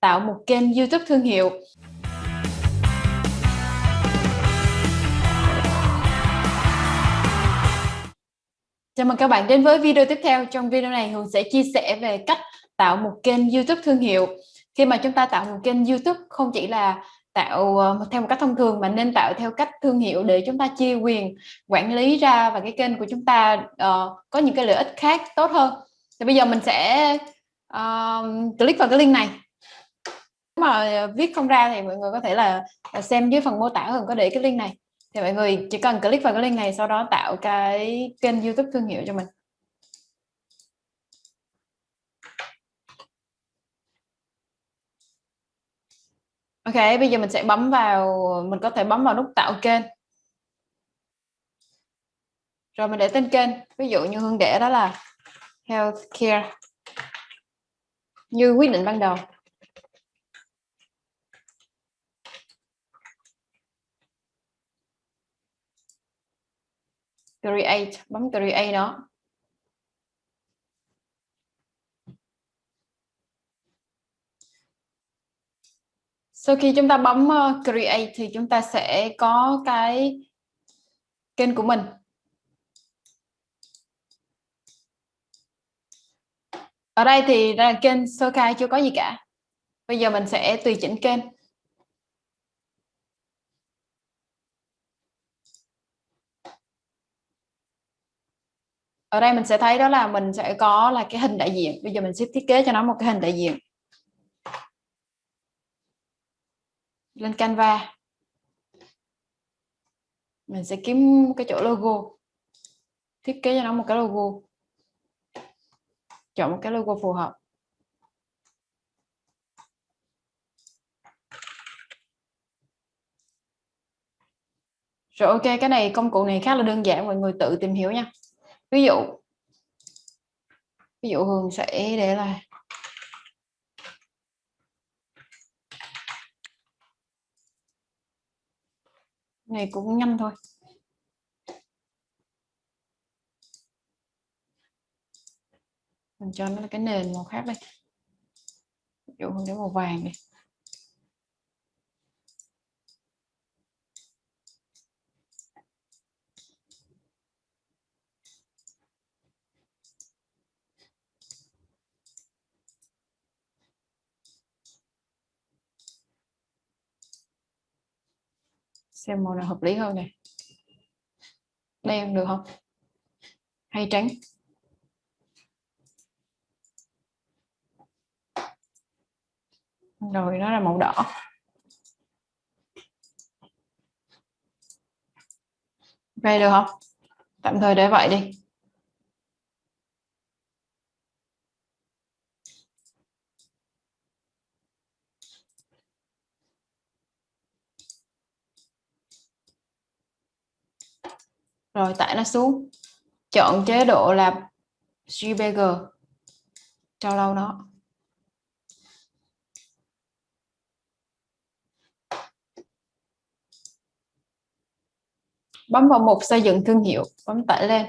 tạo một kênh YouTube thương hiệu. Chào mừng các bạn đến với video tiếp theo. Trong video này Hường sẽ chia sẻ về cách tạo một kênh YouTube thương hiệu. Khi mà chúng ta tạo một kênh YouTube không chỉ là tạo ờ, theo một cách thông thường mà nên tạo theo cách thương hiệu để chúng ta chia quyền quản lý ra và cái kênh của chúng ta uh, có những cái lợi ích khác tốt hơn. Thì bây giờ mình sẽ uh, click vào cái link này mà viết không ra thì mọi người có thể là xem dưới phần mô tả hơn có để cái link này. Thì mọi người chỉ cần click vào cái link này sau đó tạo cái kênh YouTube thương hiệu cho mình. Ok, bây giờ mình sẽ bấm vào mình có thể bấm vào nút tạo kênh. Rồi mình để tên kênh ví dụ như Hương để đó là healthcare như quyết định ban đầu. Create bấm create đó. Sau khi chúng ta bấm ờ, create thì chúng ta sẽ có cái kênh của mình. Ở đây thì là kênh sơ khai chưa có gì cả. Bây giờ mình sẽ tùy chỉnh kênh. Ở đây mình sẽ thấy đó là mình sẽ có là cái hình đại diện. Bây giờ mình sẽ thiết kế cho nó một cái hình đại diện. Lên Canva. Mình sẽ kiếm cái chỗ logo. Thiết kế cho nó một cái logo. Chọn một cái logo phù hợp. Rồi ok, cái này công cụ này khá là đơn giản, mọi người tự tìm hiểu nha ví dụ ví dụ Hường sẽ để là này cũng nhanh thôi. Mình cho nó cái nền màu khác đây. Ví dụ Hường để màu vàng đi. Xem màu nào hợp lý hơn này đen được không? Hay trắng? Rồi, nó là màu đỏ. Ok được không? Tạm thời để vậy đi. Rồi tải nó xuống. Chọn chế độ là JPG cho lâu nó. Bấm vào mục xây dựng thương hiệu. Bấm tải lên.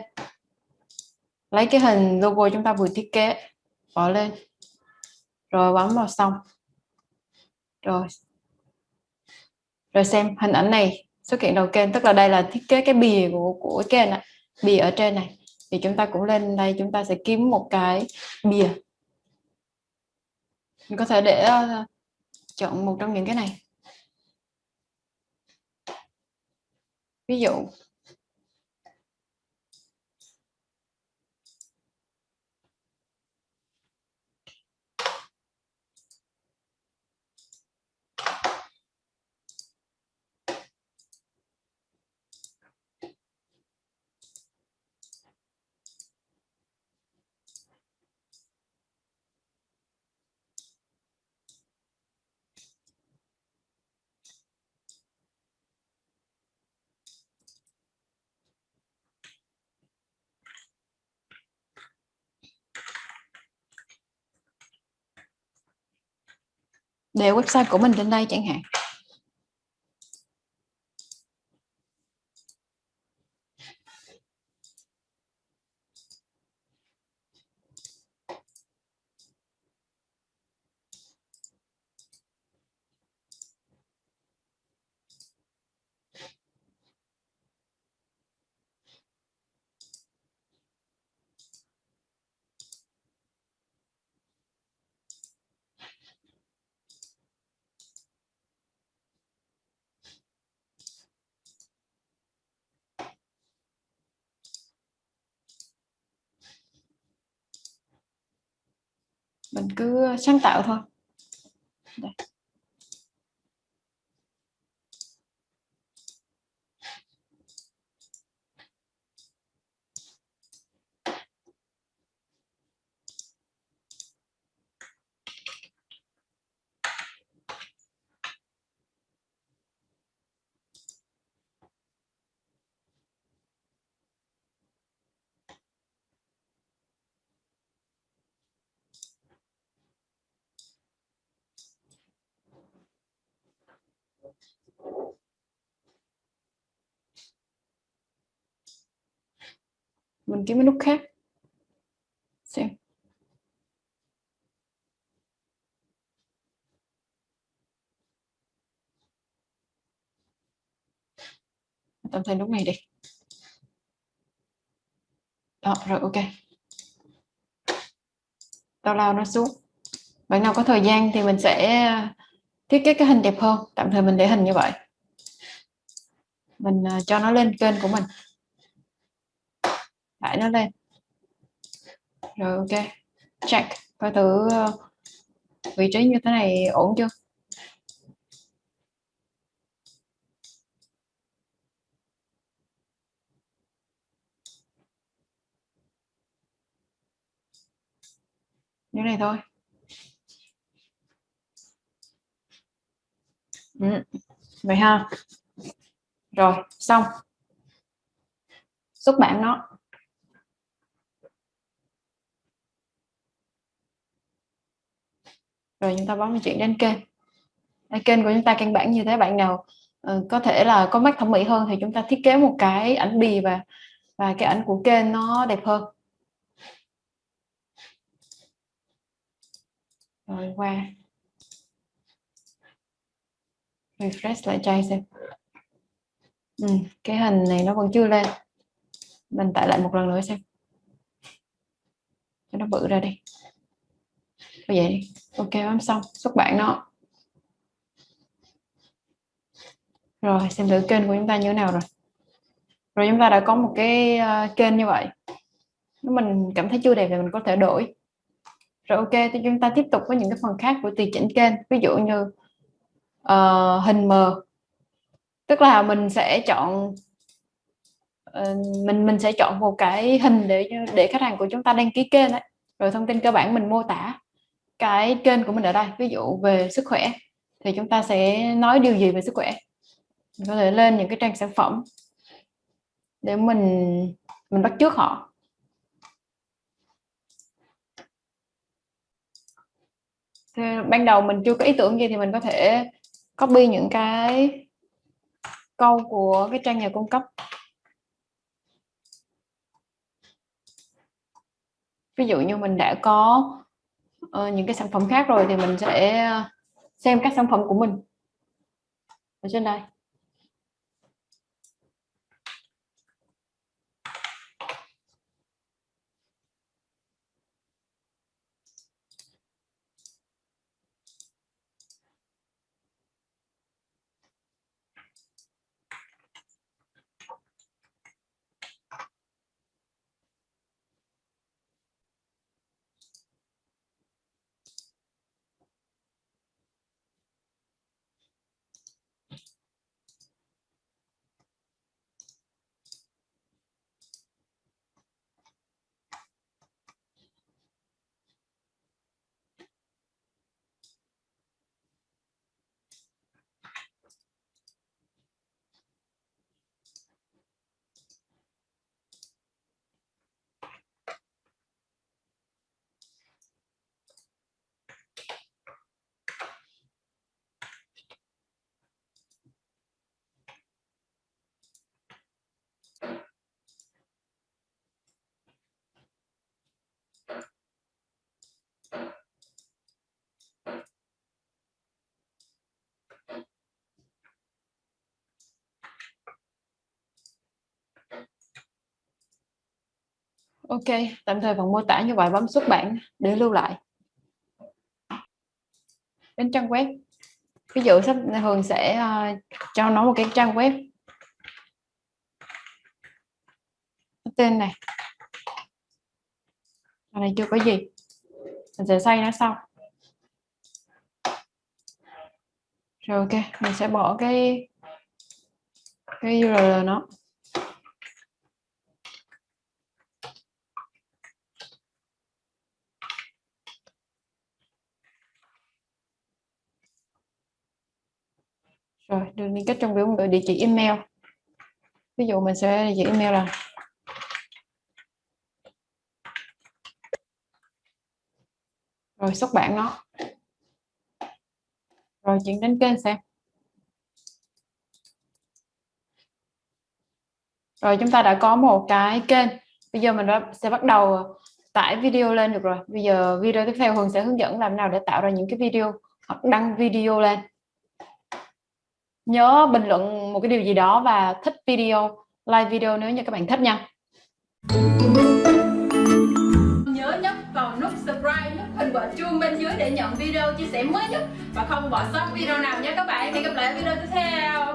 Lấy cái hình logo chúng ta vừa thiết kế. Bỏ lên. Rồi bấm vào xong. Rồi. Rồi xem hình ảnh này sự kiện đầu kênh tức là đây là thiết kế cái bìa của của kênh này. bìa ở trên này. Thì chúng ta cũng lên đây chúng ta sẽ kiếm một cái bìa. Mình có thể để uh, chọn một trong những cái này. Ví dụ để website của mình trên đây chẳng hạn. Mình cứ sáng tạo thôi Đây. Mình kiếm cái nút khác. Xem. Tạm thời nút này đi. Đó, rồi, ok. Tao lao nó xuống. Bạn nào có thời gian thì mình sẽ ờ, thiết kế cái hình đẹp hơn. Tạm thời mình để hình như vậy. Mình ờ, cho nó lên kênh của mình lại nó lên. Rồi, ok. Check coi thử ờ, vị trí như thế này ổn chưa? Như này thôi. Ừ. vậy ha. Rồi, xong. Xuất bản nó. Rồi chúng ta bấm chuyển đến kênh. Đây, kênh của chúng ta căn bản như thế. Bạn nào uh, có thể là có mắt thẩm mỹ hơn thì chúng ta thiết kế một cái ảnh bì và và cái ảnh của kênh nó đẹp hơn. Rồi qua. Refresh lại trai xem. Ừ, cái hình này nó vẫn chưa lên. Mình tải lại một lần nữa xem. Cho nó bự ra đi vậy ok bấm xong xuất bản nó. Rồi xem thử kênh của chúng ta như thế nào rồi. Rồi chúng ta đã có một cái ờ, kênh như vậy. Nếu mình cảm thấy chưa đẹp thì mình có thể đổi. Rồi ok thì chúng ta tiếp tục với những cái phần khác của tùy chỉnh kênh. Ví dụ như uh, hình mờ. Tức là mình sẽ chọn uh, mình mình sẽ chọn một cái hình để để khách hàng của chúng ta đăng ký kênh đấy rồi thông tin cơ bản mình mô tả cái kênh của mình ở đây, ví dụ về sức khỏe, thì chúng ta sẽ nói điều gì về sức khỏe. Mình có thể lên những cái trang sản phẩm để mình mình bắt trước họ. Thì ban đầu mình chưa có ý tưởng gì thì mình có thể copy những cái câu của cái trang nhà cung cấp. Ví dụ như mình đã có uh, những cái sản phẩm khác rồi thì mình sẽ ờ, xem các sản phẩm của mình. Ở trên đây. Ok tạm thời phần mô tả như vậy. Bấm xuất bản để lưu lại. Đến trang web. Ví dụ sắp thường sẽ uh, cho nó một cái trang web. Tên này. Ở này chưa có gì. Mình sẽ xây nó sau. Rồi ok mình sẽ bỏ cái cái URL nó rồi đường liên kết trong biểu ngữ địa chỉ email. Ví dụ mình sẽ địa chỉ email là rồi, xuất bản nó. Rồi, chuyển đến kênh xem. Rồi, chúng ta đã có một cái kênh. Bây giờ mình sẽ bắt đầu tải video lên được rồi. Bây giờ video tiếp theo Hường sẽ hướng dẫn làm nào để tạo ra những cái video hoặc đăng video lên nhớ bình luận một cái điều gì đó và thích video like video nếu như các bạn thích nha. Nhớ nhấp vào nút subscribe nút hình quả chuông bên dưới để nhận video chia sẻ mới nhất. Và không bỏ sót video nào nhé các bạn. Hẹn gặp lại video tiếp theo.